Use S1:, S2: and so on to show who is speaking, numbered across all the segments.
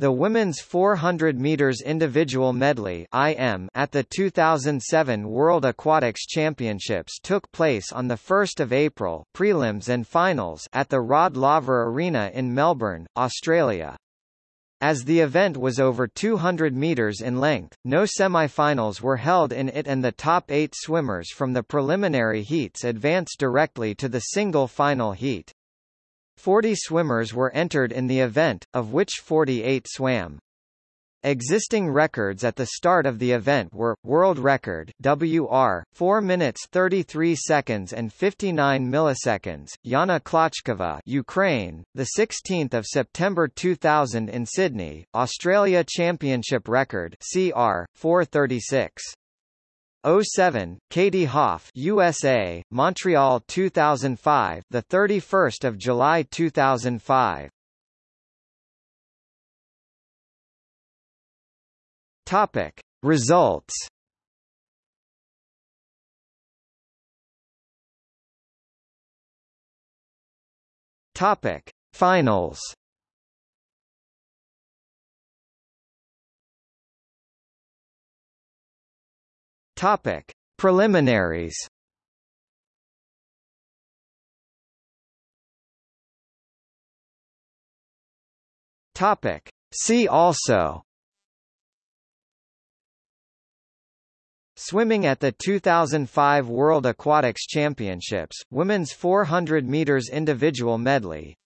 S1: The women's 400 meters individual medley (IM) at the 2007 World Aquatics Championships took place on the 1st of April, prelims and finals at the Rod Laver Arena in Melbourne, Australia. As the event was over 200 meters in length, no semi-finals were held in it and the top 8 swimmers from the preliminary heats advanced directly to the single final heat. 40 swimmers were entered in the event, of which 48 swam. Existing records at the start of the event were world record WR 4 minutes 33 seconds and 59 milliseconds Yana Klochkova Ukraine the 16th of September 2000 in Sydney Australia Championship record CR 436 07, Katie Hoff, USA, Montreal 2005, the 31st of July 2005. Topic: Results. Topic: Finals. Topic: Preliminaries. Topic: See also. Swimming at the 2005 World Aquatics Championships, women's 400 meters individual medley.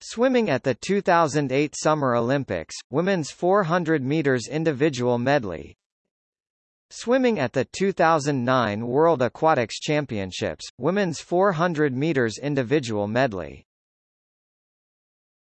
S1: Swimming at the 2008 Summer Olympics, women's 400 meters individual medley. Swimming at the 2009 World Aquatics Championships, women's 400 meters individual medley